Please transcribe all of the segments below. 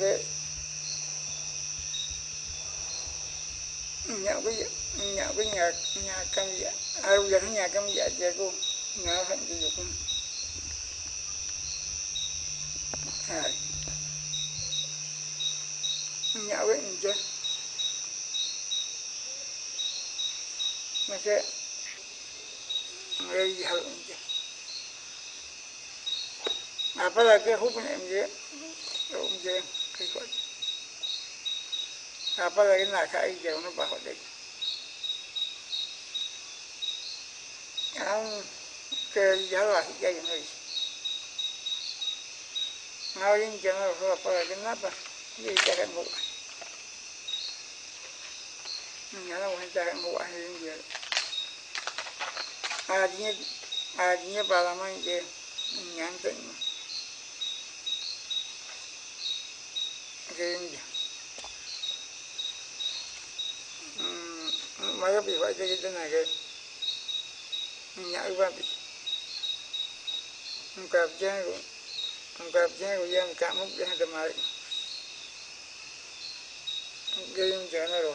cái nhà cái nhà cái nhà nhà cam dạ ai bây giờ nhà cam dạ chơi cô nhà hạnh cái dục. À nhà cái nhà mà sẽ người giàu nhà apalagi hubungan MJ MJ kikot apalagi naka ija uno baho dek ang ke jawa hija yang lagi ngawin jangan rusuh apalagi napa dia jangan buat nyala wani jangan buat ini dia adinya adinya balaman dia nyantai cái mà cái bị phải cái cái này cái nhảy qua bị không cặp cha của không cặp cha của em cảm múc ra tầm ấy cái em chờ này rồi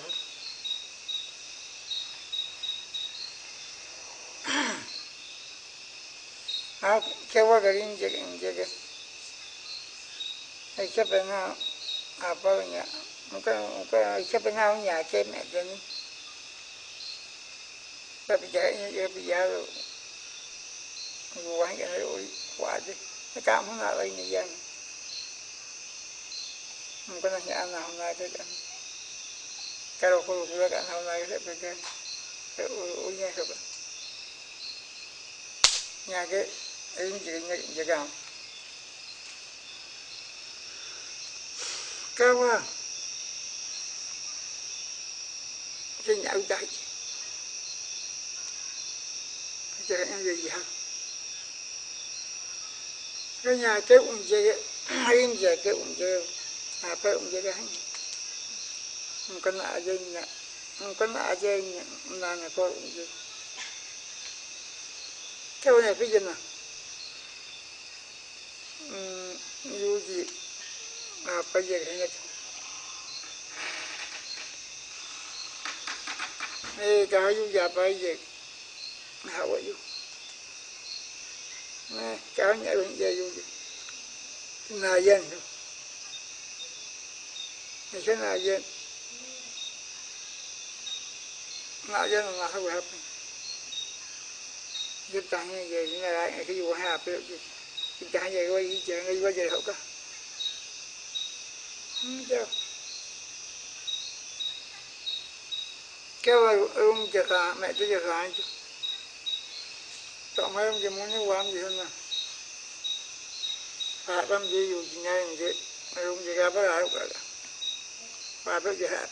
à cái qua cái em chơi cái cái cái chấp nó apa nya muka muka siapa namanya cemek dan tapi jahitnya dia biar buang yang ada wajib kamu nak lagi ni yang mungkin hanya anak anak itu kan kalau kalau sudah kan anak anak itu pegang unya siapa nyake ini juga jaga kawa à. cái nhậu chạy cái anh gì hả cái nhà cái ông gì hay giờ cái ông gì à phải ông gì cái không có nạ dê nè, không có nợ ừ, gì nè là nhà có ông gì cái này cái gì nè dù gì? Apa je ingat eh kayu ya apa je hawa yu nah kau nya yu je yu giúp tăng như những cái cái vụ hạp cái cái về quay chuyện đi qua về hậu cả Dạ. cái ông chả khá mẹ tôi chả khá chứ. Tổng hai ông chỉ muốn như quán gì hơn mà. Phạt làm gì, dù chỉ ngay như thế ông chỉ gặp lại cả phạt tôi chỉ hạt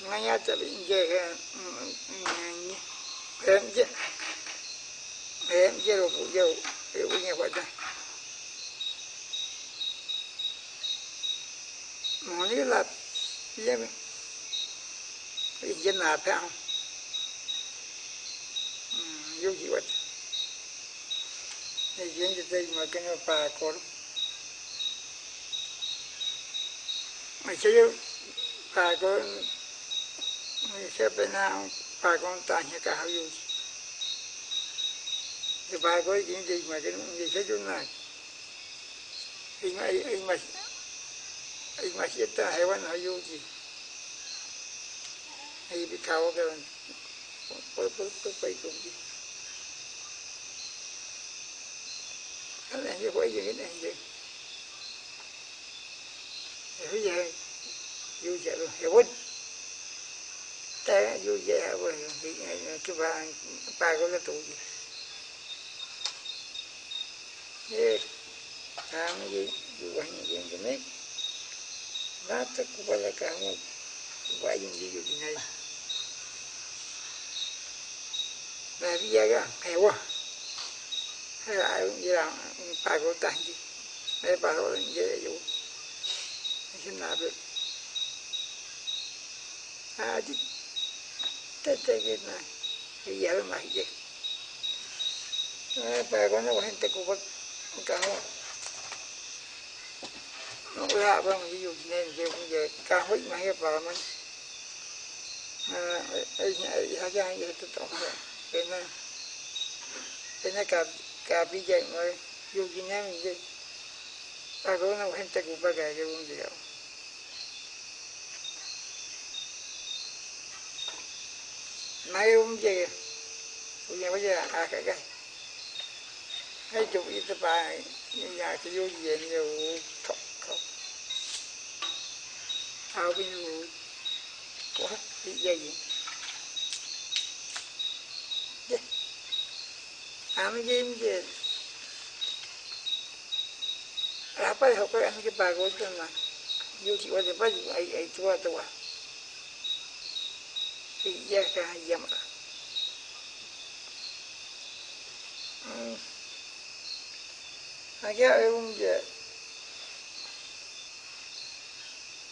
ngay nhá chả bị dễ cái ừ, ừ, ừ, em chứ em chứ rồi phụ dâu, hiểu như vậy đây mà là vậy dân nào? Theo, không vô gì vậy. Thì dân thì đây mà cái nó bà có mà chứ bà có mình sẽ bên nào bà con ta như cả hậu dụng thì bà có chuyện gì mà cái gì sẽ chỗ này? Thì mà mà ay makita hewan hayuji ay bikaw ka pagpapay-kumpi ala hindi ko ay yun hindi bây giờ dù giờ luôn hewan ta dù giờ rồi thì cái bà bà có cái tụ gì? Thế làm gì dù anh gì cái mấy nata kepada này, bayi di dunia Nabi jaga hewa hay ai cũng làm phải có tài gì? Hay phải có dễ dụ xin nào được. À chứ tết tết cái này cái giờ mà gì phải có nó lạ quá ví dụ nên về cũng về cả hối mà hết vào mình à, ấy ấy hay cái gì tôi tổng vậy cái này cái này cả cả bây giờ mà, dù gì nên mình đi ta có nó hết chắc cũng phải cái cũng gì đâu nay cũng gì? Bây giờ bây giờ à cái cái hay chụp ít bài nhà cái vô gì nhiều thọ không bên ngủ quá bị gì à mấy gì mấy gì apa ya kok cái ke bago chị yuki wa de ba ai ai tuwa tuwa iya ka yamra cái ông je.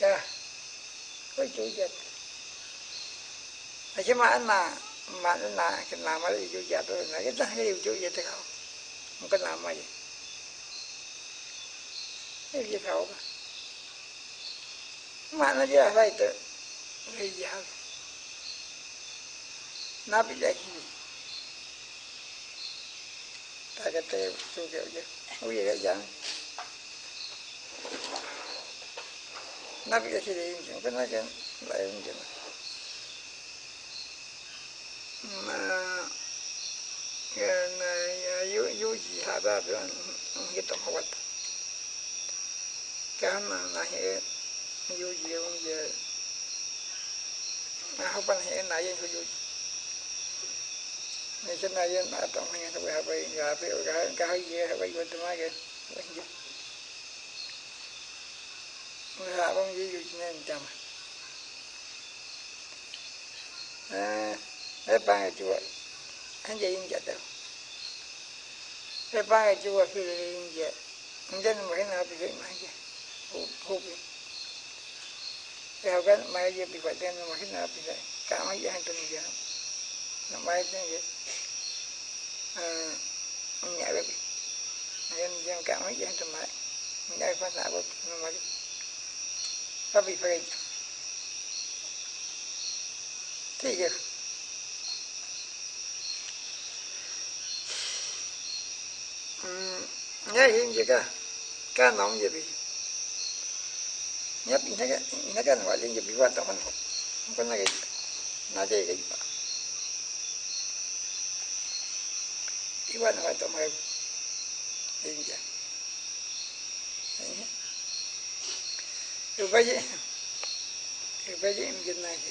tu wa lo. Ke wa na ke yuji e um. Ko ha je. Je, ha mi yu wa ni ke je. Ka hi je wa. Cái bà con chủ về là vô về quanh hình tôi tôi cha có chủ về mà chứ mà anh mà mà anh là cái nào mà đi vô về tôi là cái đó cái điều chủ về thì không không có làm mà gì cái gì không mà nó ra đây tự đi vào nó bị lấy tagate suge uje uye ga jang nabi ga chire yin jin kana ga la na ya yu yu ji ha ba ba ngi to hawat ka na na he yu ji ung je na ha ban yin yu ji ni chân này nó bị bị gà bông gì gì nên chăm à cái ba cái chùa anh chị yên chặt đâu cái ba cái chùa khi yên chặt anh chân mà cái nào bị vậy mà chứ hụp hụp cái hậu cái mai bị vậy tên mà cái nào bị vậy cả mấy cái hành trình gì nó mai tên gì nhẹ được em em cảm thấy em tầm lại nhẹ phát mà va bị phê thì giờ nhớ hiện gì cả cá nóng gì bị nhấp nó cái nó cái loại lên gì bị quan tâm không có cái nó chơi cái gì iwan wa to tâm inja yu baje gì baje im jinna ke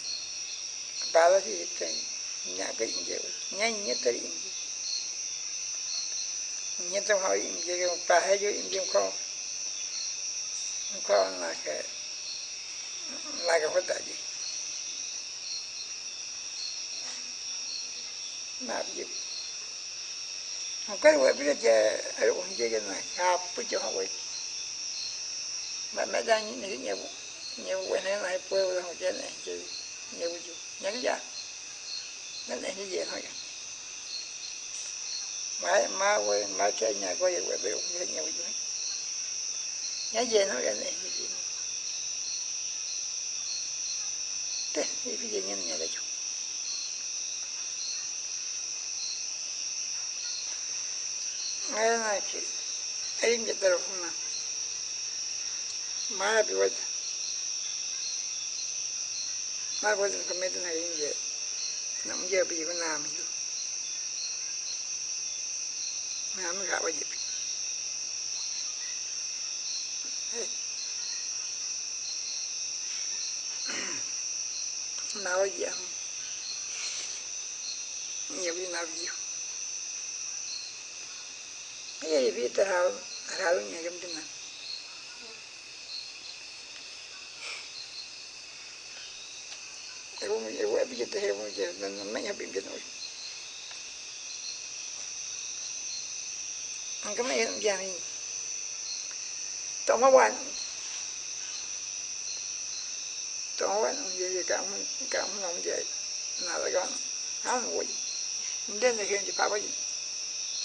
bala si ten nya ga inje nya nya tari inje nya to ha inje ga pa ha yo inje ko ko na ke la ga hota ji na bi cái quay biết là ở uống chơi cái này hạp với chỗ họ quay mà mẹ đang những cái nhiều nhiều quay này này quay ra họ chơi này chơi nhiều cái nhớ cái gì nó này cái gì thôi. Mà mà quay mà chơi nhà quay quay bị uống chơi nhiều cái nhớ gì nó cái này cái gì thế cái gì nhân nhà đấy chú Ayana ki ayinge tarafuna maya biwada ma nhà trong ayinge na mình bi ko na mi na mi ga mình bi na waje am ni bi na mấy Ini kita hal halnya jam tengah. Aku mau aku về kita cảm cảm jadi về là abi kita. Angkat mai yang ini. Tak mau wan. Tak mau wan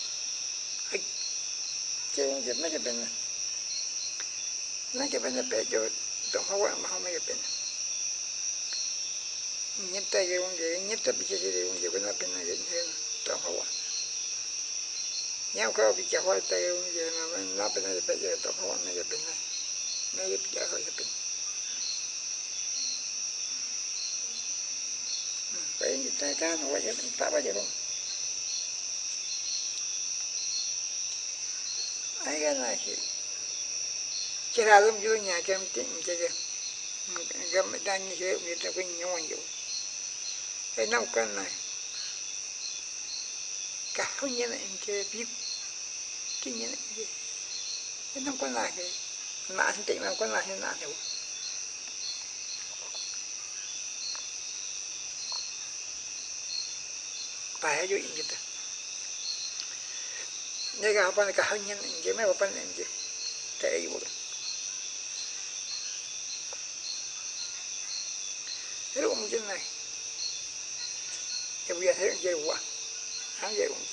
chứ mấy cái bên này mấy cái bên này bé cho tổng quan mà không mấy cái bên nhất tay cái con gì nhất tay bị chết cái con gì bên bên này cái thế trong hậu nhau có bị chơi hoa tay con gì mà bên nó bên này bây giờ trong hậu này bên này này bị chơi hoa cái bên vậy thì tay cá nó vậy bên ta bao giờ không ai cái này zan chỉ là lúc tin nhà cho em tiện shi mi ta kun yi wani ai nan kan na ka cái năm cân này. Cả không nhận anh chơi biết, cái nhận em chơi cái năm con này cái anh tịnh năm cân này nạn hiểu. Phải hay vô yên ta. Nên cả bạn cả không nhận anh chơi mấy bạn anh chơi tệ vô hết ông trên này thì bây giờ thấy dây quá. Hắn dây cũng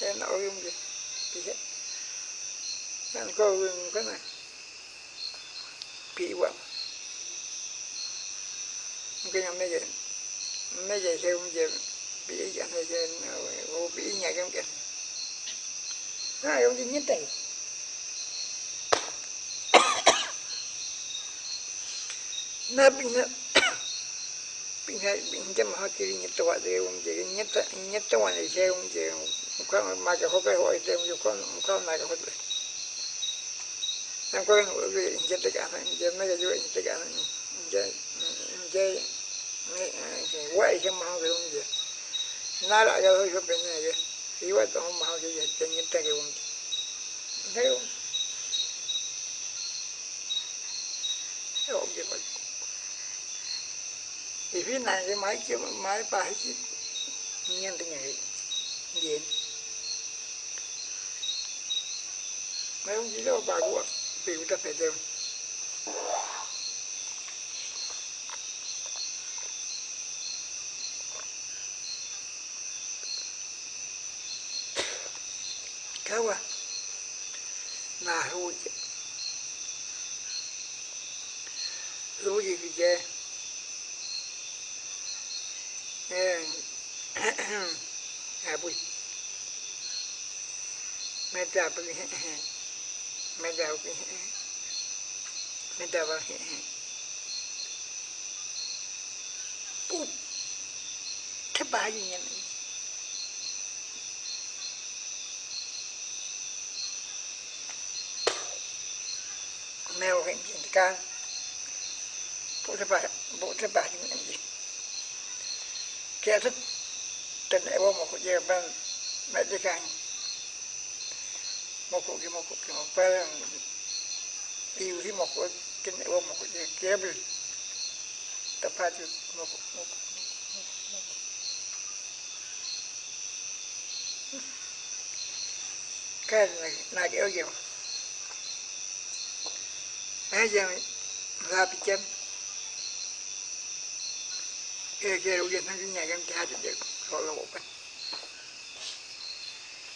thế nó ơi không gì thì un nên có cái này. Bị quá. Cái nhà mấy giờ mấy giờ theo không giờ bị dạng này bị nhà cái kia Ah, eu nem tem. Na nấp pinga pinga maha kiri nyata wa de wong je nyata nyata wa ne je wong je muka ma ka hoka ho de wong ko muka ma ka hoka nang ko no be nyata ka ma je ma ka jo nyata ka ma je je me je wa je maha de wong je na la ga ho jo pinga je iwa to maha je je nyata ke wong je thì này cái máy kia máy bài chứ. Nhiên từ ngày điện mấy ông chỉ đâu bà của biểu ta phải đều kawa na huje huje vije eh meta bui meta bui meta bui put thế bà gì nhỉ mèo hình gì can bộ thế bà bộ thế bà những gì kia thức tình ấy một cái gì bên mẹ đi càng một cái một cái một cái yêu thì một cái cái này một cái gì kia bên tập phát một một được này là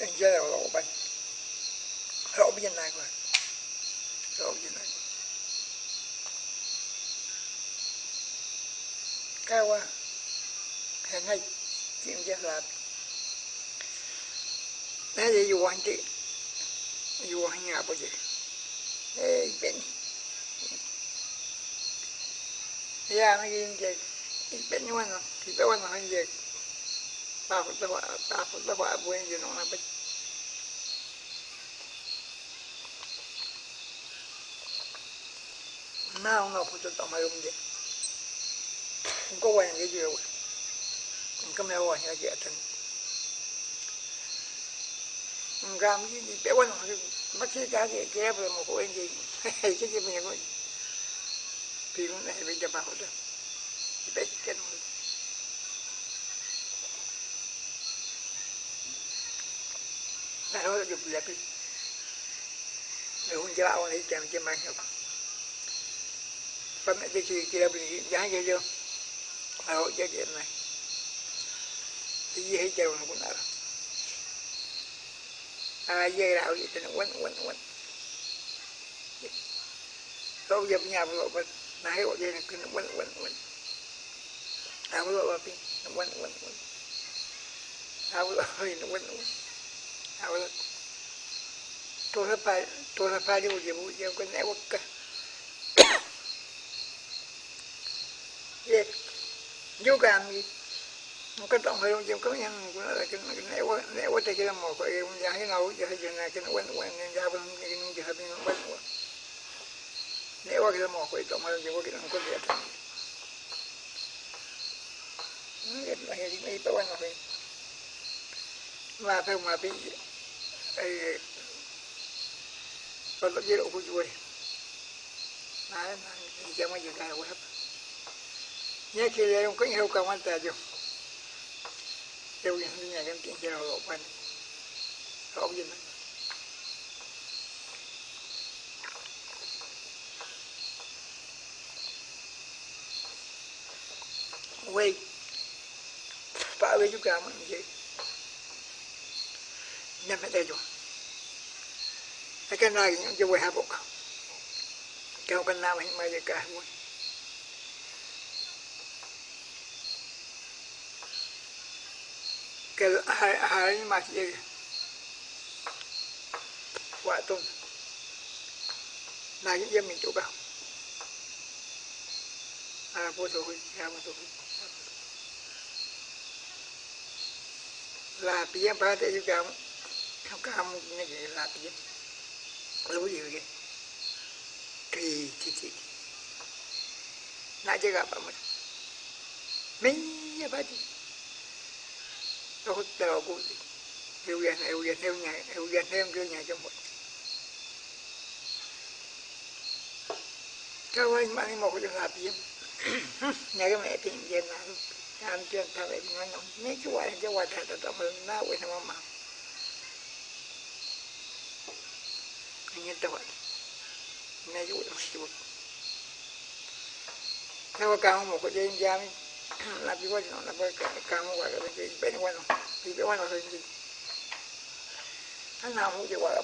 ka ye na ro ye ye rin tu ai wo ye he ka ma ta ro me ke ye he ke anh no ye ka pe ba ra pe ye he kunyul anh hapa tao buje we we tao phải tao phải tao phải tao ba ro bi nó là ro nào 나오나 보셨다 말이데 그거 와야 되죠 그러니까 매우 와야 되겠다 ngam cái gì bé quan hỏi mất thế cha gì, kia rồi một cô anh gì. Hay cái gì mình coi thì con này bây giờ bảo rồi. Thì bé cái nó này nó được đẹp đi để hôn cháu này chèm chèm mang nhau pamятаете, корабли, я говорил, а вот я делаю. Thì dễ chèo nó cũng ở À dây đạo gì thì nó quấn quấn quấn. Tôi dập nhà bộ bật Nà hãy gọi dây nó cứ nó quấn quấn quấn. À bộ lộ bật nó quấn quấn quấn. À bộ lộ bật nó quấn quấn. À bộ lộ Tôi sắp phải, tôi sắp phải đi bộ dây bộ dây quấn ế quất cái vừa một cái gì cái gì mình có thì cũng này bây giờ bảo đó bé cái nó này nó được là cái nếu không chịu này chẳng chịu mang không phần này cái gì kia bị giá cái gì mà hỗ trợ chuyện này cái gì hết trơn nó cũng nào à, dây web gì thì nó quấn quấn quấn đâu giờ nhà vừa mà nãy gọi dây nó cứ nó quấn quấn quấn à vừa mà pin nó quấn quấn cái à vừa hơi nó quấn quấn à vừa tôi là gì tôi là này điều gì bố giờ à này quất cả yeah vô là gì ba thế hơi trong có nhân của nó là cái nẻo quá nẻo quá nãy một gặp em mình cái nào giờ giờ này cái nó quen quen ra bên cái giờ bên nó quen quá nẻo quá cái một cái tổng hơi trong cái nó có gì hết cái này thì mấy bao nhiêu rồi mà phải mà bị ấy còn cái độ của chuối nói nói chẳng mấy giờ cái quá nhớ khi em có nhiều công anh ta chưa kêu yang nhà cái chuyện cho lộ quanh không gì nữa quay phải với chúng ta mình gì nên phải đây rồi cái này những cái quay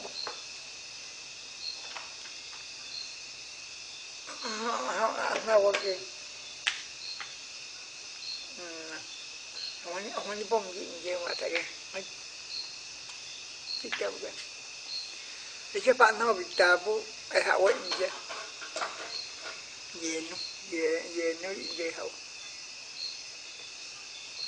hai bộ cái cái nào mình mới được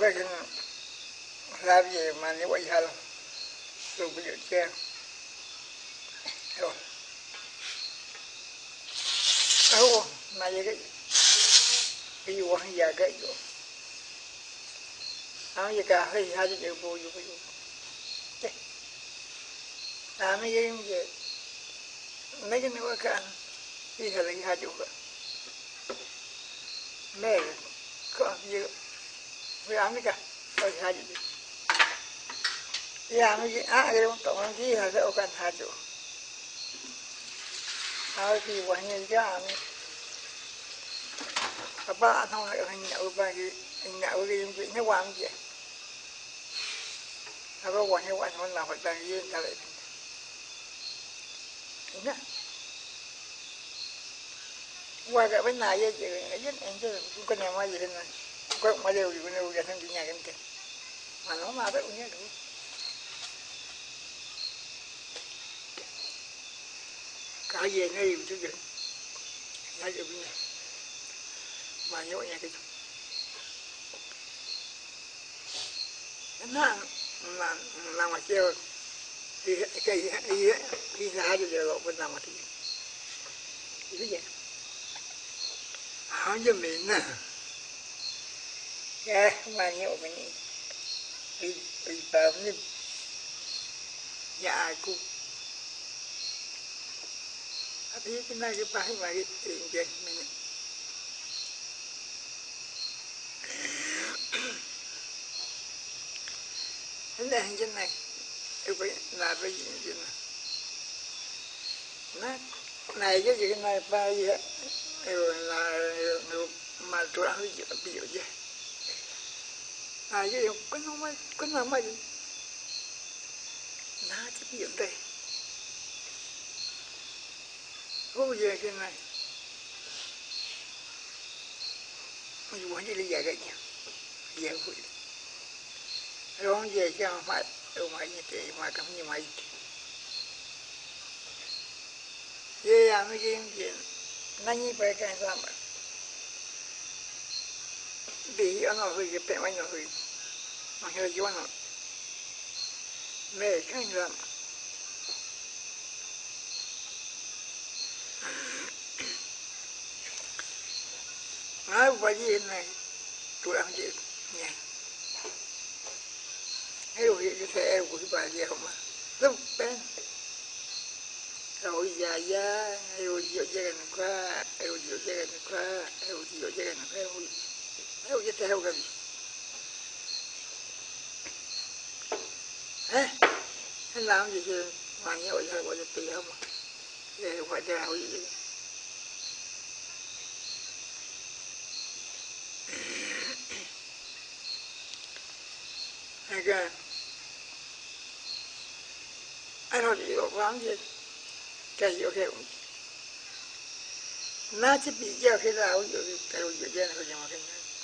cho một các anh bạn một cái làm gì nhà cái mẹ tiền tiền là ăn chuyện thằng ấy nó nói mấy cái quả cái quả thật là tao mình na quên thằng mà anh nhận tao này chú nó chú theo cao một cái dây giam la più no la poi camo guarda perché bene bueno di bueno se di andiamo che guarda andavo che ogni ogni bom di in giro guarda che ci chiamo che e che fanno abitavo e hawa in giro yenu yenu in giro khi luyện gen này nhất ngay cái nhất ngay cái này cái luyện gen nó phải luyện mà nhiều ngay cái này nó hay gen cái này chơi cái gen cảm giờ lộ cái nào mà thì. Cái gì? Hả gen mình nè mà cái cái gen nggih nggih kali men nggih kali ari pare pare pare pare pare nggih nya lu kan en là mà nhiều giờ như là tiêm tiêm này. Tôi đã rồi đâu mà vậy cái cái gì gì áo gì cả hay hai chữ bù bù bù à mấy cái gì về cái về cả đi theo lấy hai chữ mẹ có gì mà áo mấy cả có hai chữ ya mấy cái vậy cái đó tổng cái hai cái ô hai chữ áo thì quan như cái apa thong lại hành nhậu ba cái hành nhậu cái những chuyện nó quan gì nó có quan hay quan nó làm già già yên ta lại nhá qua cái bên này vậy chị nghĩ làm gì chứ cũng có nhà mai gì thế để có ra hỏi gì cũng gì có thêm gì, cái kia mà nó bị giao khi nào được cái gì nó im chứ gì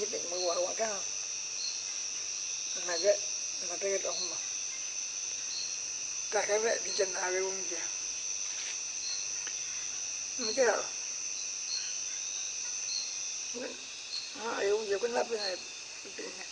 nhất định mới quả quả cao là cái là cái đó mà ta cái vậy đi chân hai cái ông kia mấy cái đó à, ông kia cũng lắp cái này nyetta hivi yunge na wa maga hoga nyetta wa yunge maga hoga kanya pinya wat mahal de um nyai um je nyai ma be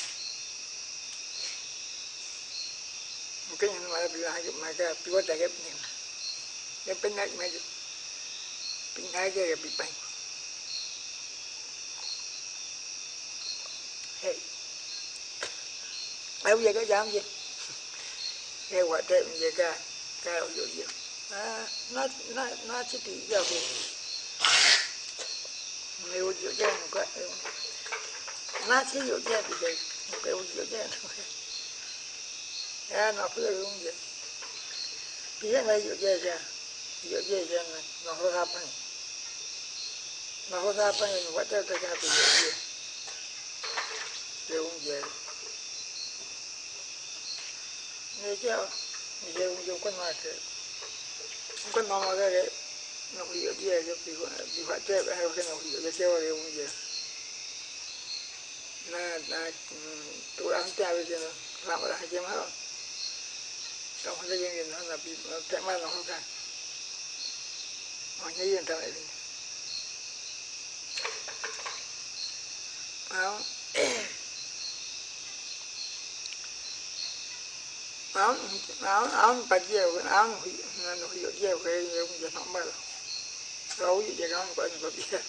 wa ka ni ja mungkin yang malah bilang aja maka piwa dah kep cái yang giờ có gì nghe quả tệ bây ca ca ở gì à nó nó nó chỉ bị giờ về. Nếu chỗ chơi cái nó chỉ chỗ chơi bị đây một cái nó phải luôn vậy. Bây giờ này chỗ chơi ra. Chỗ nó nó mà cái nó bị ở đây cái bị bị phát chết hay cái nó bị cái chơi rồi cũng vậy na na tôi ăn chay bây giờ làm ở đây chơi mà trong cái gì nó là bị cái mà nó không ra mà nhớ yên tâm lại áo áo áo áo bà dèo áo nó hủy nó hủy dèo cái cũng giờ nó mà rồi gì giờ nó có những cái biết quay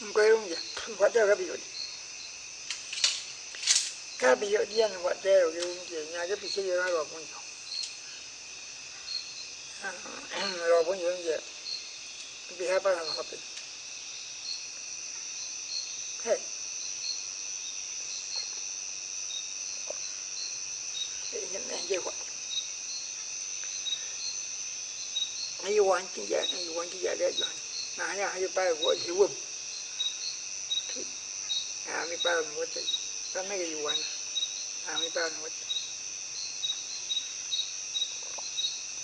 không vậy what there cái biểu cái biểu điên what there cái không vậy nhà cái bị chơi nó rồi cũng nhiều rồi cũng nhiều. Vậy bị hai ba lần hợp đi hey. Những anh chơi quậy ai quan chỉ giá ai quan chỉ giá đấy rồi mà hay hay ba của thì quên à mi pa mi wote pa me ge yuwan à mi pa mi wote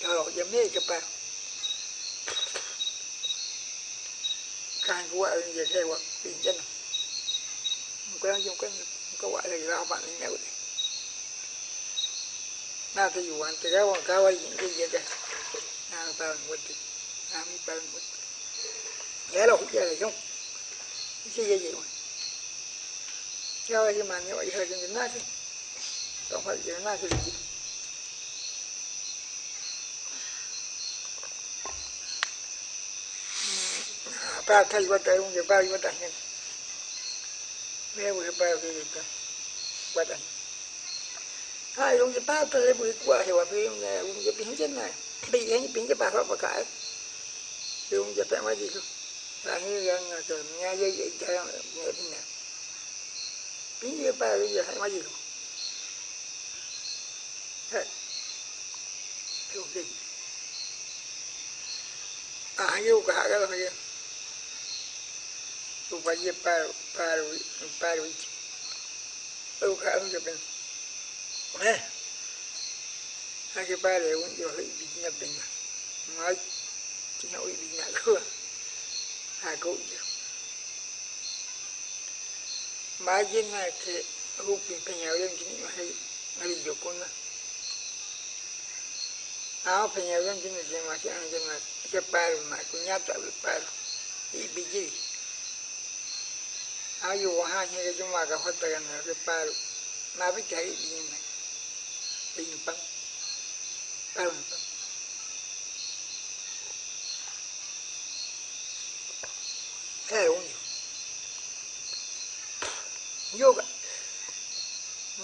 rồi giờ me ke pa kan ko ai je ke wa pin chen ko yang jong kan ko wa le ra ba ni ne na te yuwan te ga wa ka wa yin ke je ke à mi pa mi wote à mi pa mi wote le lo ku je le jong cái gì vậy 여기 많이 여기 좀 나지 또 여기 나지 ba thay qua tay ông ba qua tay nhân mẹ vừa ba vừa ta, qua tay hai ông ba tay vừa qua thì qua ông này ông cái biến chân này. Bị cái biến cái bà họ bà cãi. Thì ông giờ tại mấy gì không là như rằng là nghe dây dây cho nghe thế nào biến như ba bây giờ hay mà gì không thế. Hiểu gì? À yêu cả cái là gì tu phải gì rồi ba rồi yêu cả không được bên nè hai cái ba này cũng giờ bị nhập bên nói chỉ nói bị まあげなけ動くペニャウルンキニマヘマリジョコナアオペニャウルンキニジマシアンジマシャパルマクニャタウパルイビジリอายุห้าเฮกจุมากับพัตกันนะคือปามาไปใจดีไหมดีปังปังปัง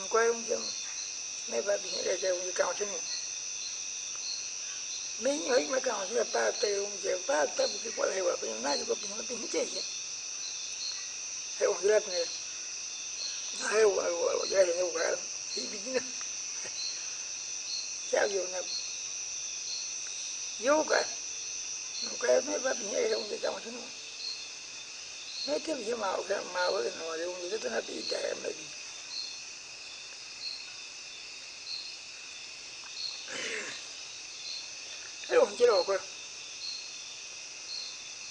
non quay un chân mấy bà bị để cho un cao chân mình ấy mà cao chân ba tê ông chân ba tê một cái quả hewa bên ngay có bên bên chết chứ ông gila này hewa hewa gila này hewa thì bị gì nữa sao vô nè yoga non quay mấy bà bị để cho un cao chân Mấy cái gì màu cái màu cái nó ông như thế nó bị đè mà bị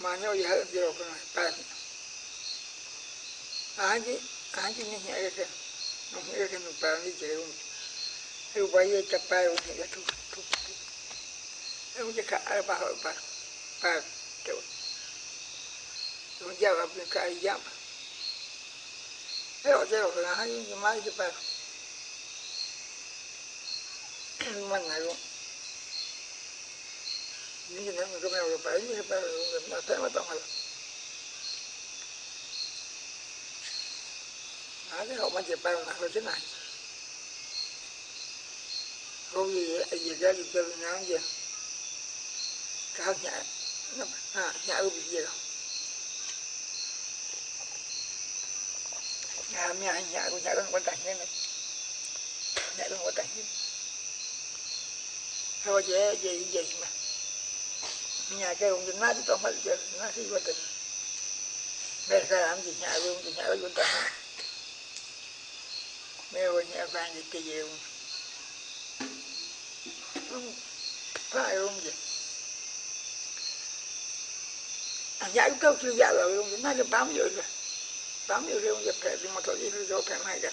mà ya gì hết chế độ cơ này ni ai chứ? Ai chứ nhẹ nhẹ cái nó nhẹ cái nó ba đi chế độ cái tu cái chập bay nó nhẹ thu thu nó chỉ cả ba ba ba chỗ nó giao gặp cái giam cái đó chế độ là hai cái 200 km 40 km matang lah. Ada orang macam perang nak kerja nak. Kau ye ye jadi kerja nak je. Kau ni, ha, ni aku biji lah. Nhà mẹ nhà của nhà con con tạch nên này Nhà con con tạch nên Thôi dễ dễ dễ mà nhà cái ông dân nát chứ tôi phải chơi nát khi quan tình. Mẹ ra làm gì, nhà luôn thì nhà với quan tình. Mẹ ơi nhà vàng gì kỳ gì không phải không gì nhà cũng câu chưa dạ rồi, ông nói là bám vô rồi. Bám vô rồi ông dập phải thì mà thôi đi rồi phải mai cả.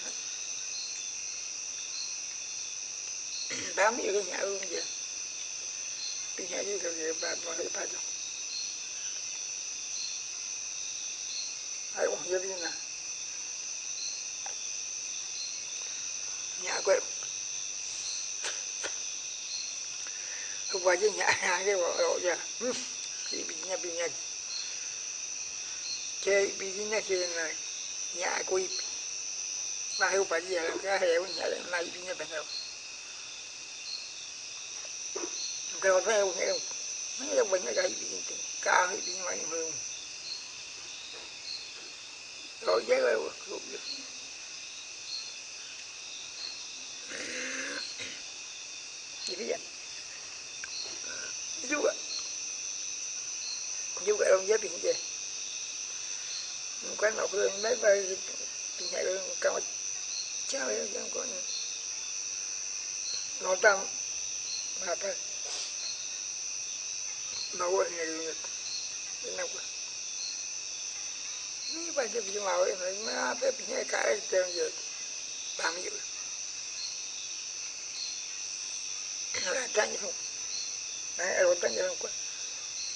Bám vô cái nhà luôn vậy pinya gì rồi vậy ba ba ba cho ai nhà quên hôm qua chứ nhà nhà cái bộ giờ thì bị nhà bị nhà chơi bị nhà chơi là nhà quỳ mà không phải giờ cái heo nhà này bị nhà bên đâu cái đó theo. Mấy cái bệnh cái bị ca bị ngoài mường rồi với rồi gì bây giờ chú ạ. Chú ạ ông giáp bình về. Quán ngọc hương, mấy bài bình nhạy hương cao cháu em chẳng có nó tâm mà phải mau anh người nào quá ni ba je bi mau ni ma pe bi ne ka ai te je ba mi la tan je na ai ro tan je ko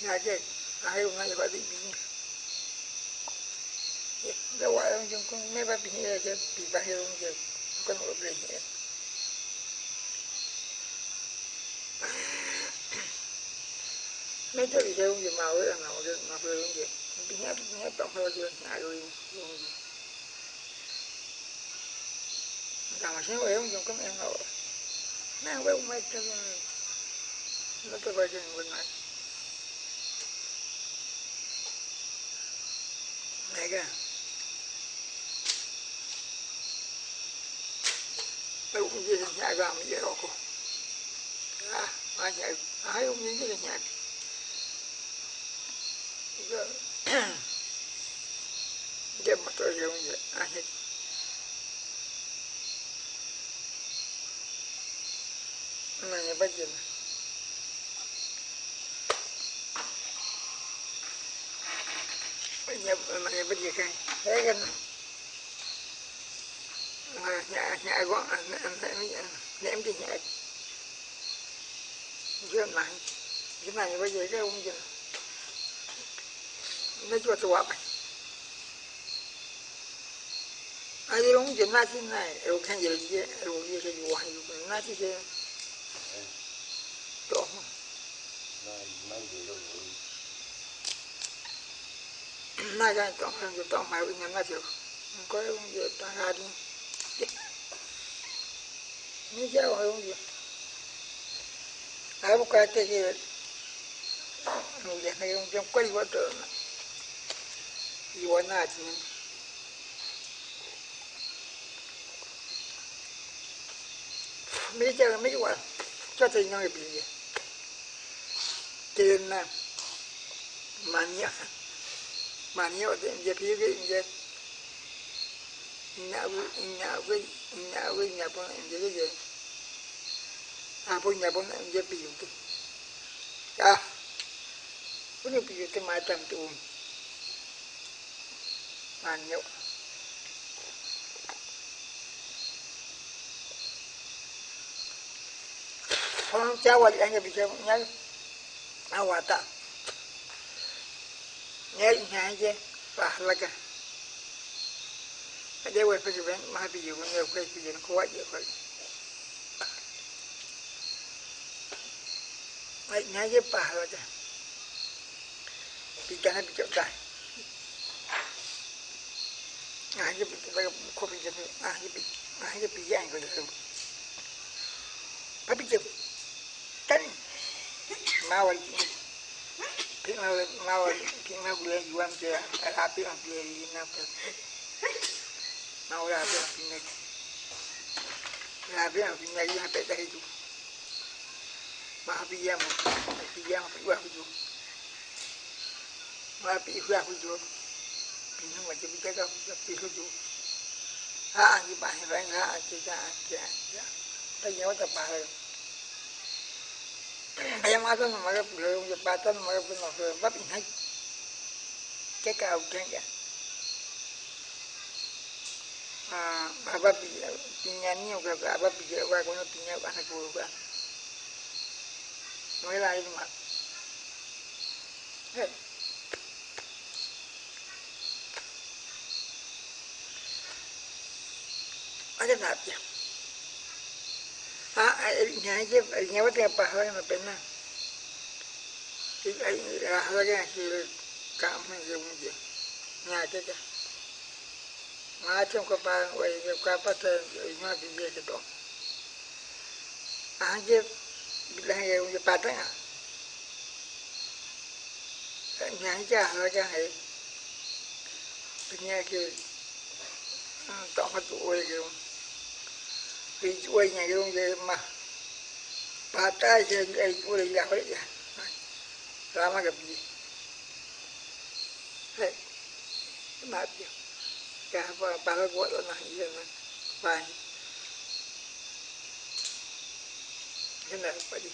na je ai ro na je ba di bi ya wa ai je ko me ba bi ne je bi ba he ro je ko no bre ne mấy cái gì theo gì màu ấy màu cái mà phải luôn gì cái nhát nhát tổng hơi chưa? Ngại rồi luôn gì. Càng mà xéo trong các em nào mang với mấy cái nó cái quay trên bên này. Này kìa. Cũng như là nhà gà mà dễ cô à ai nhà ai cũng như cái nhà dia motor dia punya akhir nanya baca banyak nanya giờ kan saya kan nhà nhà gọn ném em đi nhà chưa này cái này bây giờ cái ông gì najua tu wapi ai long je na ti na o kan je je e o ye je wa yu na ti je to na to ma wi na ti ko e o je ta ha di ni ja o o je ai bu ka te je no je na yo je ko i wa to na iwanaji mấy chơi mấy quả cho thì nhau bị gì tiền nè mà nhớ mà nhớ thì giờ phía cái giờ nhà với nhà với nhà với nhà bọn em giờ cái gì à bọn nhà bọn em giờ bị dùng cái à cũng như bây giờ tôi mai tầm tụ mà nhậu không cháu qua anh bây giờ nhớ awata nhớ nhà chứ và là cái dia wai fa ben ma bi yu ne không ki qua anh em bị chơi na à hòa tạ ta nhà kana bi ta ah je bi phải ko bi je ah je bi ah je bi yang ko je pa bi je tan ma wal ki ma ma wal ki ma yuam je ra bi an bi li na pa mau ra bên phía này ra bên phía này ra tại đây chú mà bây giờ mà bây giờ mà phải qua chú mà bị qua chú bị nó mà chỉ biết cái đâu bị chú ha anh đi bài vậy ha anh chỉ ra anh chỉ anh đây nhớ tập bài Ayam ada nama mereka belum jembatan mereka belum sebab ini cái cao trên vậy apa pinyani oke apa pijak wa gặp pinya anak guru kan Noela cái mak ada nabi ah nya aja nya wat apa hal yang pernah hal yang hasil kamu yang mungkin nya aja macam ko pa wai lại mà. Hey. Te ma bi ye ke do a je bila ye u pa ta nya ja ha ja hai nya vì chuối ha tu để mà bà wai nya ke ye ma pa ta je ai ku le ya ho ya rama cả bà bà nó gọi là này giờ này bài thế này phải đi?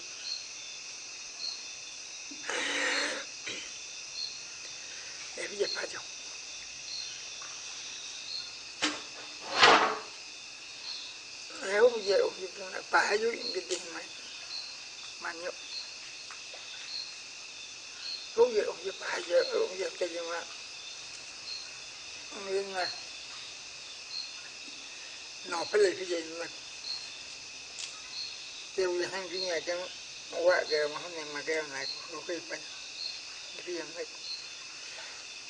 Để bây giờ phải chồng. Nếu bây giờ thì là bà dưới cái tiền mày mà nhậu lúc giờ ông giờ bà giờ ông giờ cái gì mà nên là nó phải lấy cái gì mà tiêu gì hàng cái nhà chẳng quá cái mà hôm nay mà cái này có cái phần cái gì này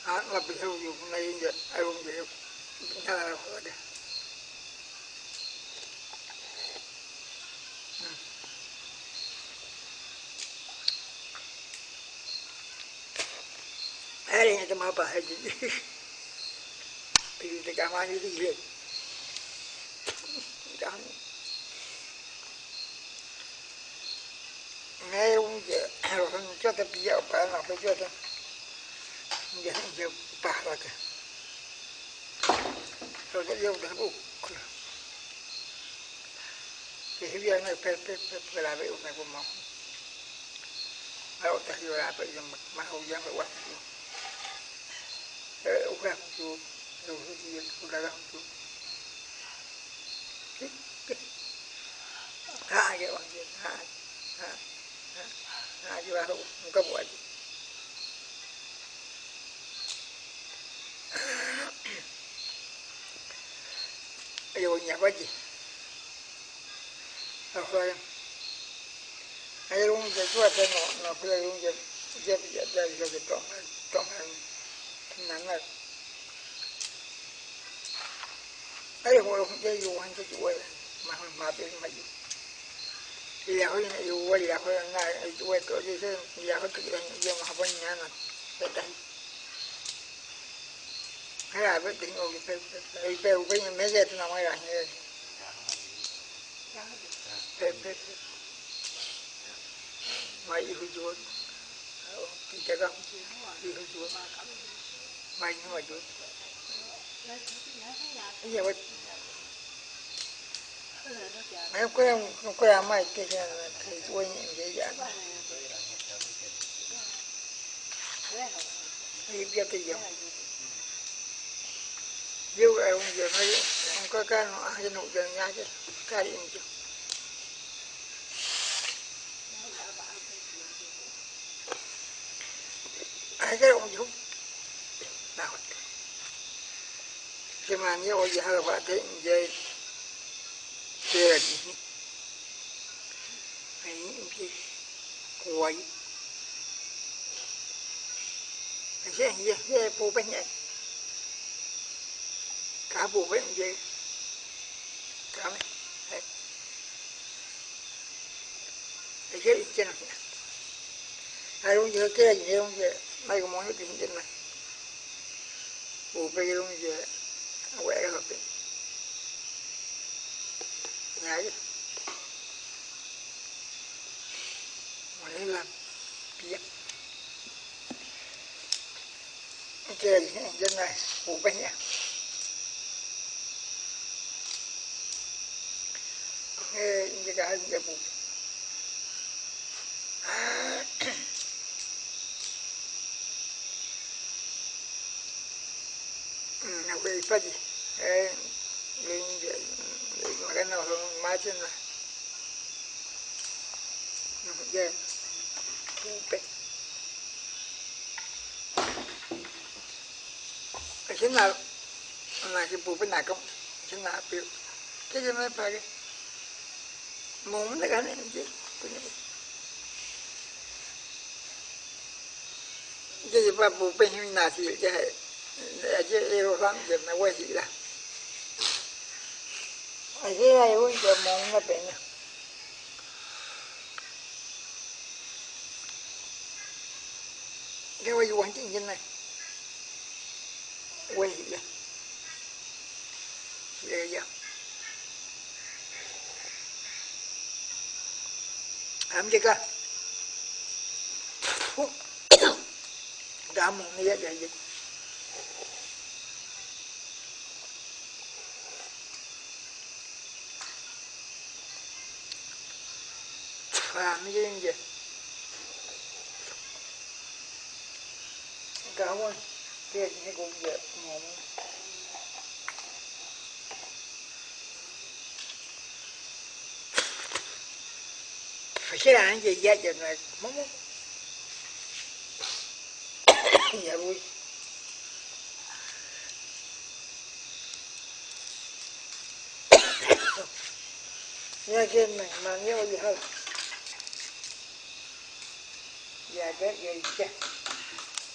à là bị hưu dùng này ai cũng vậy nhà là khó đấy ai đây cho mà bà hay gì thì cái cảm ơn như thế gì nghe ông giờ rồi cho ta bây giờ bà nào phải cho ta giờ giờ bà là cái rồi cái yêu đã bụng thì bây giờ này phải phải phải phải làm việc này của mong mà ông ta hiểu là phải dùng mà hậu giang phải quan không chú phải luôn cái cái cái cái cái cái trong trong nắng này ai hồi không chơi dù anh chơi chuối mà mà bên mà dù bây giờ hồi này dù bây giờ hồi này chuối tổ gì thế bây giờ hồi tự nhiên giờ mà học nhà nó phải đánh hay là cái tính ngồi phải cái phải với mấy giờ thì nó mới là như phải phải mà yêu chuối thì chắc không yêu chuối mà nhưng mà chuối bây giờ mấy cái không có làm mấy cái cái cái quên những cái dạng Đi biết thì dùng. Dù ai ông giờ mấy ông có cái nó ăn nụ giờ nhá chứ. Cái gì chứ. Ai cái ông chú. Nào. Khi mà nhớ ôi giờ hơi bà thấy giờ chơi gì. Ấy gì. Quay. Thế gì thế bố bên này. Cả bố bên gì. Cả mấy. Thế gì chứ nào. Ai cũng nhớ cái gì không giờ. Mấy cái món nó tìm trên này. Bố bên không giờ. Quẹ hợp đi nhảy chứ. Mà biết. chơi dân này, phụ bánh nhà nghe như cái ừ, gì phụ nó về phát gì lên mà cái nào không mai trên này. Nó về phụ chính là là cái bù bên này cũng chính là biểu? Cái gì mới phải cái muốn cái này chứ, cái gì mà bù bên hình thì cái hệ cái yêu lắm giờ nó quay gì là ở cái này cũng giờ muốn nó bên này cái quay quan trọng như này quay vậy vậy vậy làm gì cơ đã một nghĩa vậy vậy làm gì vậy cảm ơn kia thì cũng vậy ngủ phải sẽ làm gì vậy giờ này móng dạ vui này gì hơn dạ cái gì chứ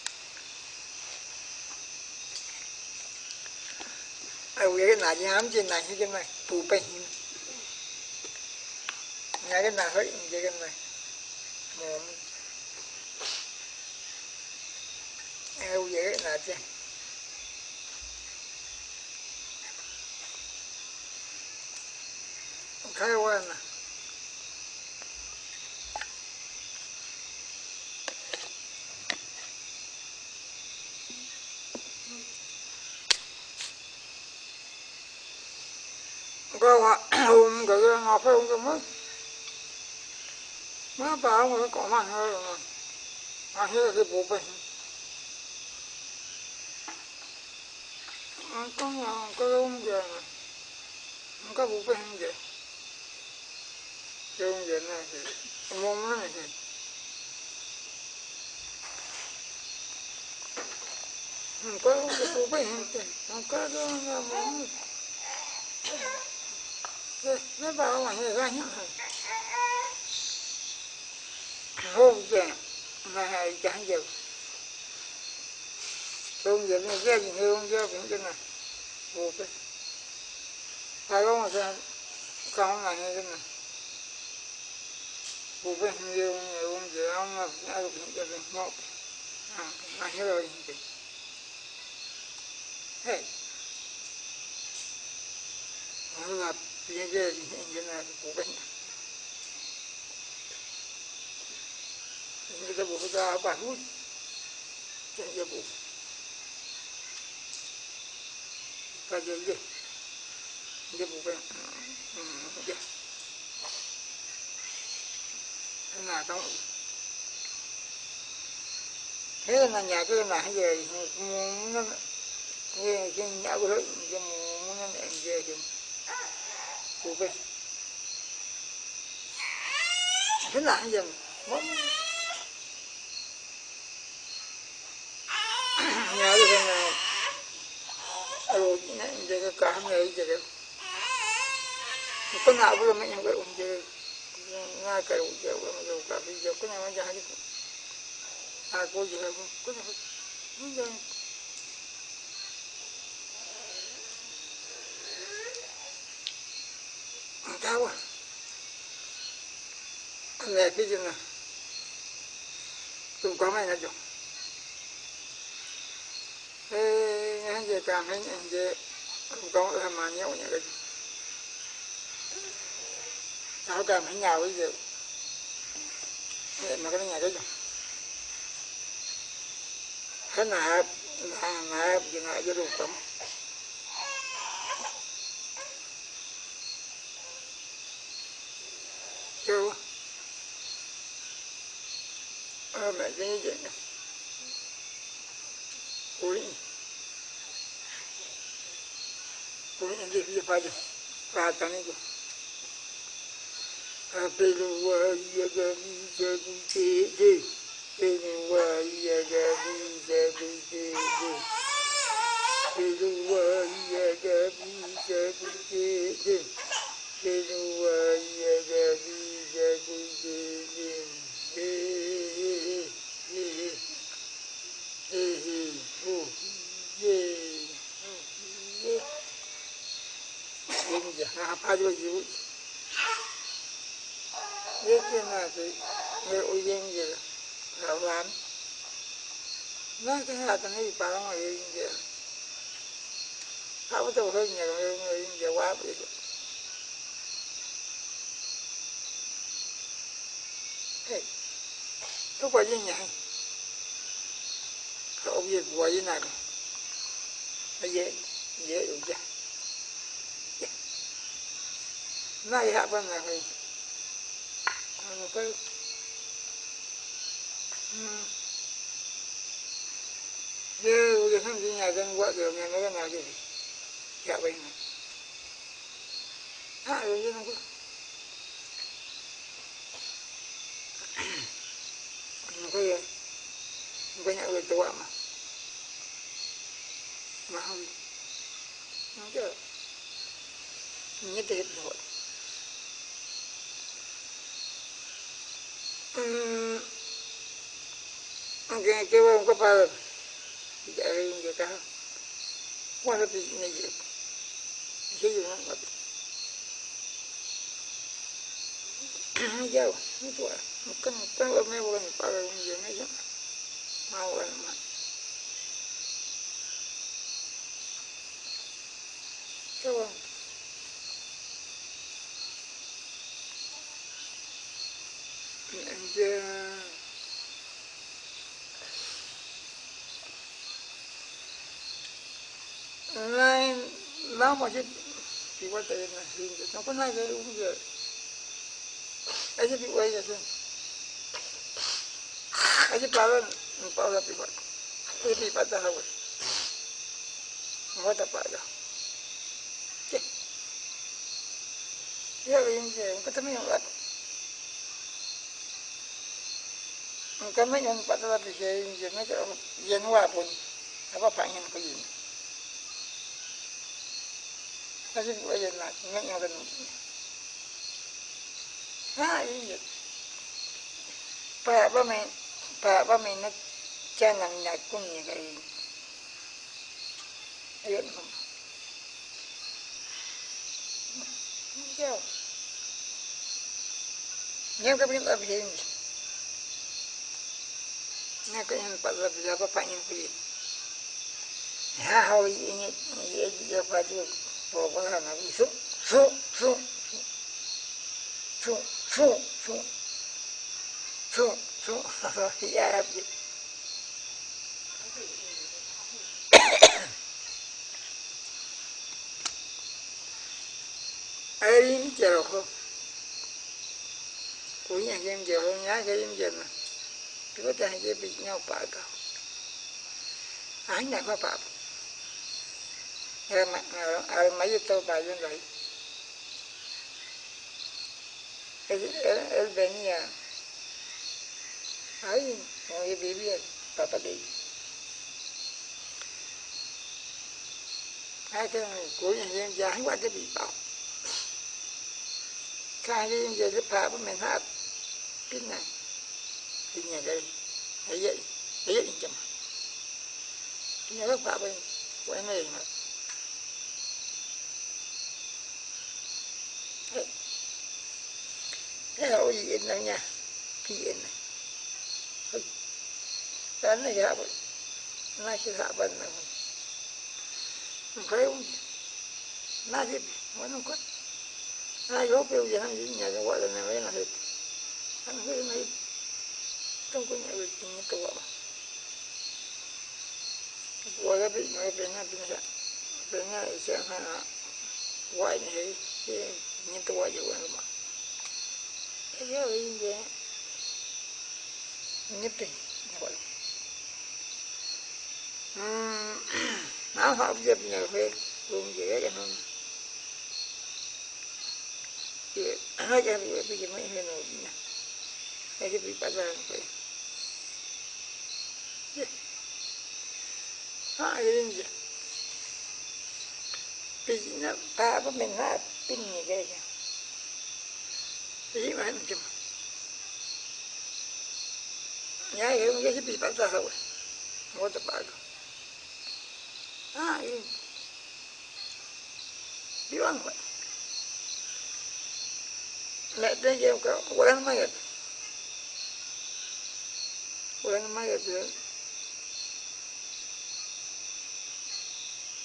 ai này nhám trên này nhà cái nào hết, cái này. Mồm ai cái này chứ khai qua nè. Có hôm cái ngọc phải không cái mất mới bảo người có mặt hơi rồi mà. Hết cái bộ bệnh có nhà có ông già này có bộ bệnh gì cái ông già này thì mong này thì có cái bộ bệnh gì có cái nhà mong nó bảo là người ra nhá không giờ mà hay chẳng giờ hôm giờ nó ra gì không giờ cũng cái này bộ cái phải không mà sao không là như thế này bộ cái nhiều nhiều hôm giờ ông là ai cũng cái này một à 얘기해야지 얘기는 고백이 이제 보다 바로 이제 보 가게 이제 이제 보고 음 이제 하나 더 thế là nhà cái là hay về muốn nó cái nhà của nó muốn nó về thì sự việc cái lạ dần muốn nhớ được rằng là alo giờ cái cả ngày giờ cái có nào bây giờ mình cái ông giờ ngay cái ông giờ bây giờ cả bây giờ có nào mà giải cái à cô giờ có nào bây giờ sao à? Anh này cái gì nè. Tụm có mày nè chồng thế anh về càng anh anh về. Tụm có là mà nhau nhỉ cái sao càng anh nhau cái gì vậy mà cái nhà cái chồng cái nào là nào gì nào cho đủ tấm ficou a medida Oi. Ruim devia para pata amigo. Pelo aia da vida do CD, pelo aia da vida do CD, pelo aia da vida do CD. の自分 biết thế nào thì liệu duyên gì là bạn nói cái hạt này bà không hiểu gì không tôi hơi nhiều người người gì quá bị tôi quay với nhà không biết quay với nào dễ dễ dùng chứ nayiha banagai abakai ye uje kan ji nya gan wa de nya na na ji ya bai na ha yo ji na ko người ye banyak mà. Mà không. Nó chưa nhất định rồi Aunque lleva un copado, ya hay un cacao. Cuando te llevo, yo llevo un copado. jauh itu lah mungkin mungkin này bukan pada dunia aja mau lah cái coba Aleluia. Nai nama je pi wata je na sin je. Nako nai je um je. Aje pi wai je sin. Aje pawan empau dah pi wat. Aje pi patah hawa. Hawa tak patah. Ya, ini je. Kata minum lah. Engkau main yang pada tapi saya ini main kalau yang wah pun apa pangan kau ini. Tapi kau yang nak main yang kan. Ha ini. Pak ba main pak ba main nak jangan nak kum ni kau ini. Ayat mana? Jauh. Jangan kau pergi tak begini ka yung pag-abila pa pa yung pilin. Hahaw init, iya pa diyo. Pokoknya nabi su, su, su, su, su, su, su, su, su, ya Rabbi. Ayin jero ko. Kunya game jero nya game jero. Chúa ta với bị nhau bà cầu. Ánh này có bà Rồi mà Rồi ờ, ờ, ờ, mấy tôi bà dân vậy? Ở bên nhà. Ấy Người bị biết Bà bà đi. Hai cái của nhà dân giảng quá cái bị bảo Cái dân dân giúp hạ của mình hạ Cái này thì nhà đây, thấy vậy thấy vậy chậm. Nhà rất phá bên của em này mà. Thế hậu gì in đâu nha? Cái này? Dan này hạ bên na sẽ hạ bên này phải không nó thì nó có nó có biểu gì? Hay gì nhà cái gọi là này mấy là hết anh cái này trong cái nhà lịch như tôi ạ gọi cái bị nói bên nhà bên nhà bên nhà sẽ ha gọi này cái như tôi gọi vậy mà cái gì vậy nhất định gọi áo học dịp nhà phê luôn dễ cho hơn, thì hai cái bị bị mấy hình rồi nha cái bị bắt ra phê hai cái gì bị nó ba bữa mình ha pin như cái gì gì mà anh chụp nhá cái bị bắt ra rồi không có.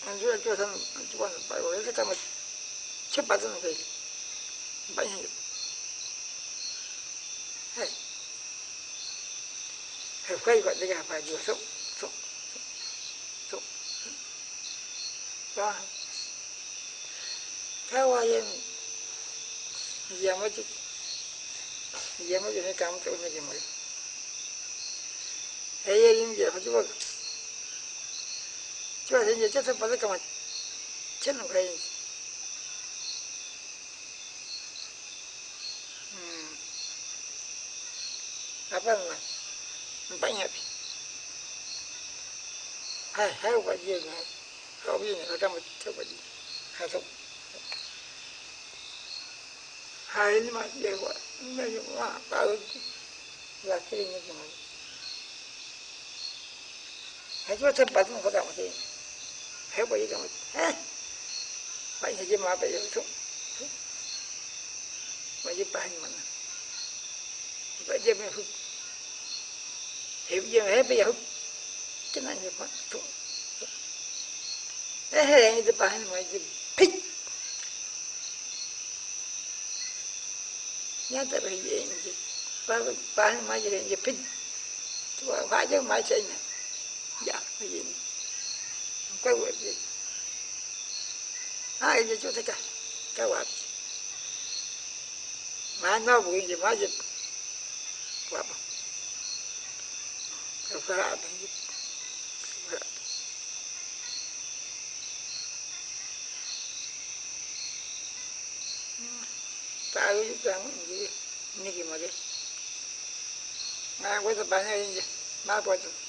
Bắt được Ah, yun. Di ba ba? Nek din game ko, wala naman yan. Wala naman yan yun. Ang jual jual sama, ang jual ba? Wala sa kama cepat sama kayak. Banyak yun. Hai. Hai, kau ikut dia apa jual sok. đó theo qua yên giờ mới chút giờ mới cái cảm tưởng này mới ấy yên giờ phải chú chú là giờ chắc phải cái mà chết nó cái apa lah banyak hai hai wajib hai kau trong một macam tadi dưa, hai ni mah dia buat ni mah tahu là ni gimana hai cuma tempat tu kau tahu macam hai boleh kamu eh banyak je mah apa tu banyak bahan mana sebab dia punya hub hub dia hub dia hub kenapa dia buat tu Ehe, the behind my pick. Nhớ tới bây giờ gì, ba ba mai giờ gì pick, tôi phải chứ mai chơi nè, dạ cái gì, cái quậy gì, ai giờ cho tất cả, cái quậy, mà nó buồn gì mà gì, quậy, cái quậy gì. tahu juga jadi ini gì mà quay tập bài này gì mà quay tập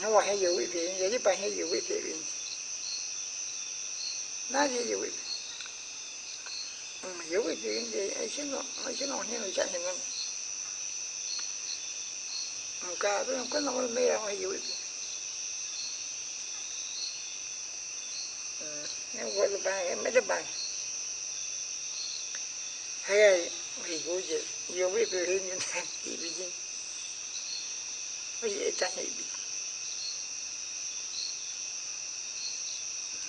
hỏi hay nhiều vị vị vậy bài hay nhiều vị vị nó gì nhiều vị mà nhiều vị vị gì ấy chứ nó ấy chứ nó như là chạy hình lắm mà cả tôi không có nó mê ra hay nhiều vị nhưng quay tập bài mấy tập bài hay vì cô chị yêu biết về hình như thế thì bị gì? Có dễ bị?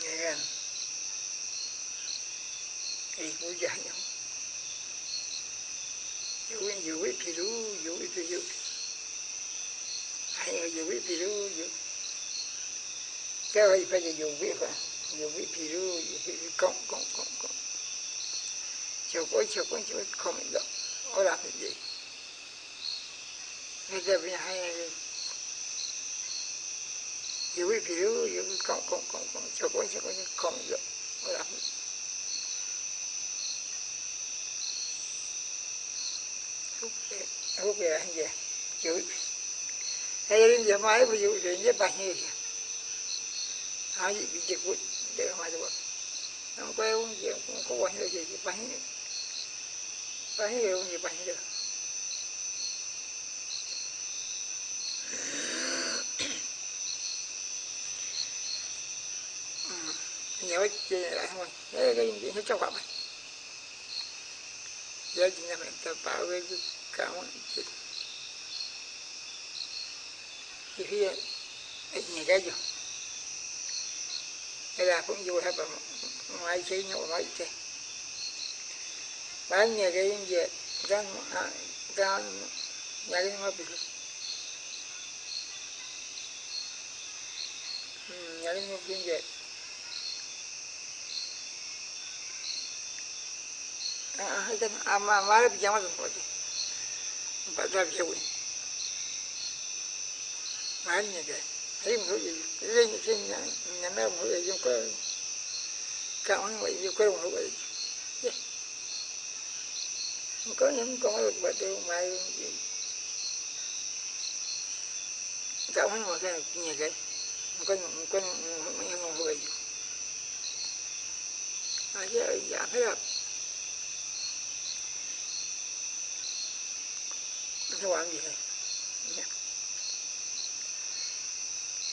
Nghe. Gan thì nhau yêu biết yêu biết thì đủ yêu biết thì yêu hay yêu biết thì đủ yêu cái này phải là yêu biết phải yêu biết thì đủ yêu biết cộng cộng cộng cộng chiều cuối chiều cuối chiều không được có làm cái gì? Bây giờ bây hay 有位表有讲讲讲讲就讲就讲就讲咗，我谂。好嘅嘢，有系人哋买不有人家办嘢嘅，啊，一比结婚，这个买的我，那怪我嘢，我我嘢嘢办嘢，办嘢我嘢办嘢。nhớ chị lại thôi thế cái gì nyawa kira cái eh ga indi ha chapa ba ya jinna men ta pa we ka mon ki ki ya cái gì, ga jo cũng pun hết rồi, ba mai sei nyawa mai bán ba cái ga indi gan gan cái ga ma nhà cái ga ma bi هذا ما ما بيجي ما تفوتي بدل بيجي ما عندي ده هي مهوجة زين زين إنما مهوجة يمكن كأن يمكن مهوجة có những con được bà tiêu cậu không một cái nhà cái có có mấy ông người à chứ giả phải gặp rồi nó làm gì này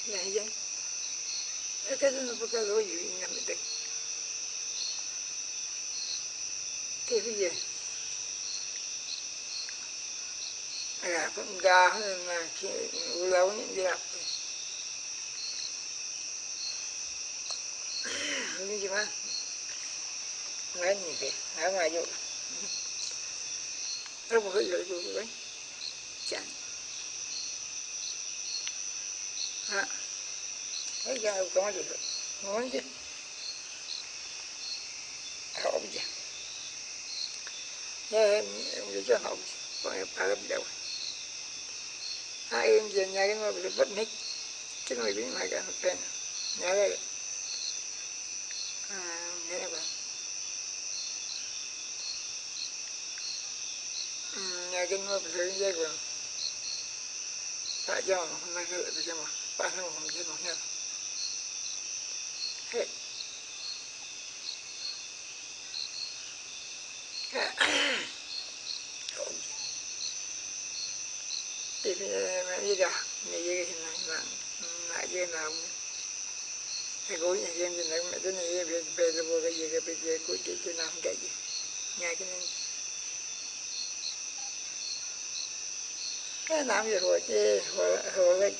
vậy vậy cái đó nó có lỗi gì nằm được thế bây giờ à cũng đa mà khi lâu những gì làm như gì mà nói gì chẳng à, thế ra có gì được. Nói chứ học gì nghe em em cho học dạ. còn em phải làm đâu. Hai em về nhà cái ngôi bị bất nít chứ người biến lại cả một bên nhớ đây à nghe này bạn. Ừ, nhà cái ngôi bị hướng dây quần tak jauh mereka tak berjamaah pasal orang jenuhnya hei Tapi dia dah ni dia kena nak nak dia nak cái gối nhà dân thì nó mẹ tôi này về về là vô cái gì cái bây giờ cuối cái cái nào cái gì nhà cái nên làm việc rồi chứ, hồi hồi lại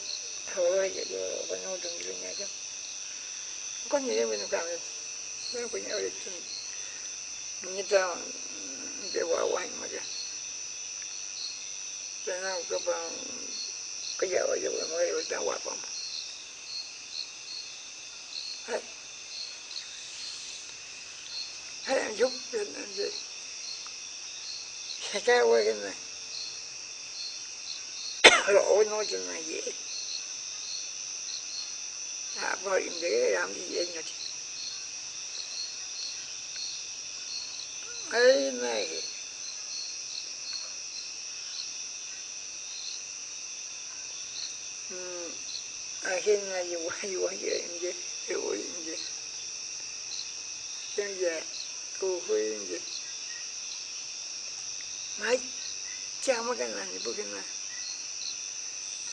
hồi vậy rồi đó có nhau từng cái nhà chứ. Có nhiều mình làm được nó có nhau được như ta để vào quanh mà chứ. Cho nên cái bằng cái giờ ở chỗ mới được trong quạt phòng hết hết em giúp làm gì cái quay cái này lỗ nói cho này dễ. À bao nhiêu để làm gì dễ nhỉ ấy này ừ, à khi này dù dù dễ gì hiểu vậy chân giờ cô huy vậy mấy cha mấy cái này bữa cái này.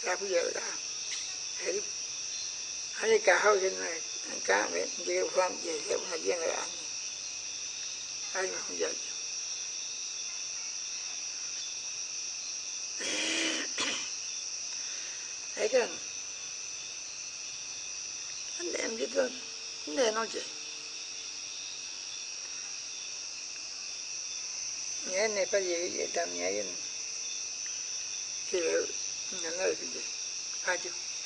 se mi nabi neanche anche in questo Ujian aja, ujian nói jadi nghe này nyake untuk sana. Dan jawab dia. Ini, saya là bây giờ đã hiểu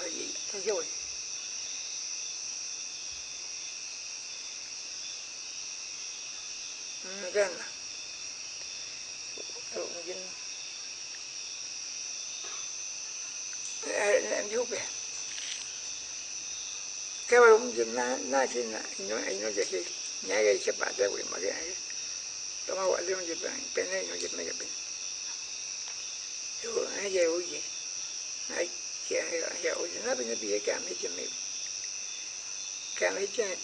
hay cả hơi trên này cá mẹ chỉ có phạm về theo hai viên là em ai mà cái kita ne no je ne ne pa ye ye tam ye ye ki le ne na ye je pa ju a na le ne mo je gen ye ye na ye na we na we yo ye ta yo Ganna. Mungkin juga. Kalau mungkin na na sih na ino ino jadi nyaga cepat dah boleh cái aja. Tama wak dia mungkin bang, pena ino jadi mereka pen. Yo aja uje. Ai kia ya uje. Nabi nabi ya kami cemai. Kami cemai.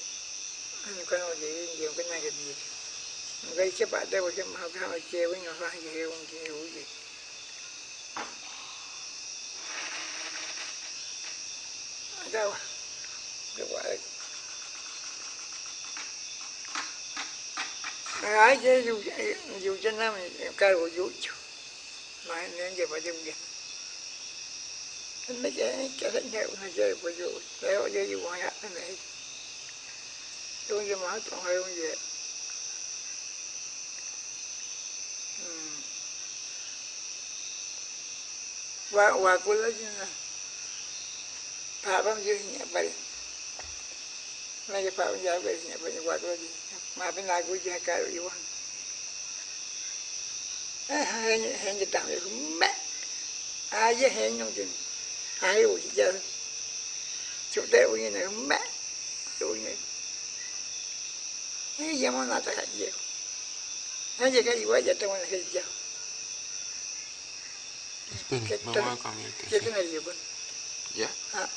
Anu kan uje dia kan naga dia. Ngai cepat được quả vậy ai chứ dù dù cho nó cái của dù trụ mà nên giờ phải dùng gì anh mấy cái cái thánh hiệu nó chơi của dù để ở đây dù ngoại hạt nó này tôi giờ mở toàn hơi không về và và cô của nó paapam jirnya bari nage paapam jaa bari nya bari wadoji ma bi na guji ha karu yi wan eh henye henye tam yi me a ye henye din a yi wuji ja. Chu de wuji na chu ni eh ye mo na ta ka ye henye ka yi wa ja ta wan he ja Espere, me voy a cambiar. ¿Qué tiene el ¿Ya? Ah,